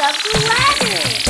sounds of the weather.